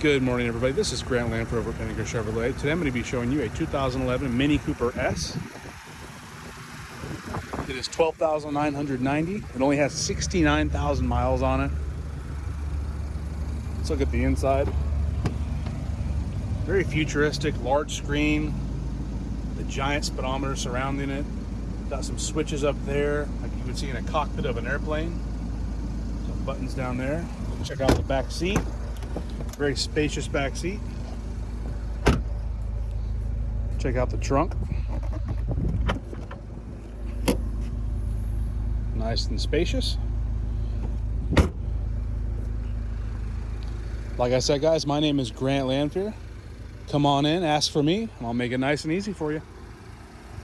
Good morning, everybody. This is Grant Lanford over Pinnaker Chevrolet. Today I'm going to be showing you a 2011 Mini Cooper S. It is 12,990. It only has 69,000 miles on it. Let's look at the inside. Very futuristic, large screen, the giant speedometer surrounding it. Got some switches up there, like you would see in a cockpit of an airplane. Some buttons down there. Check out the back seat. Very spacious back seat. Check out the trunk. Nice and spacious. Like I said, guys, my name is Grant Lanfear. Come on in, ask for me, and I'll make it nice and easy for you.